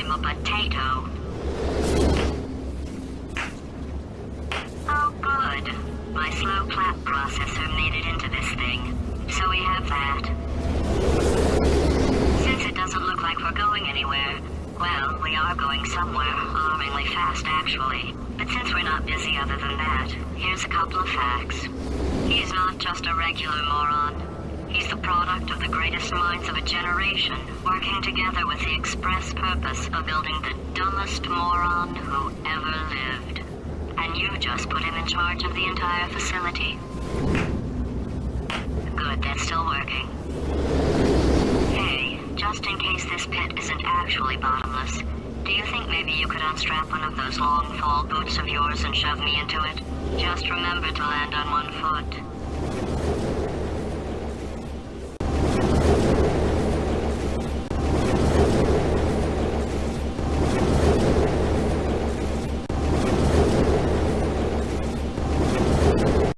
I'm a potato. Oh, good. My slow clap processor made it into this thing, so we have that. Since it doesn't look like we're going anywhere, well, we are going somewhere, alarmingly fast actually. But since we're not busy other than that, here's a couple of facts. He's not just a regular moron. He's the product of the greatest minds of a generation, working together with the express purpose of building the dumbest moron who ever lived. And you just put him in charge of the entire facility. Good, that's still working. Hey, just in case this pit isn't actually bottomless, do you think maybe you could unstrap one of those long fall boots of yours and shove me into it? Just remember to land on one foot.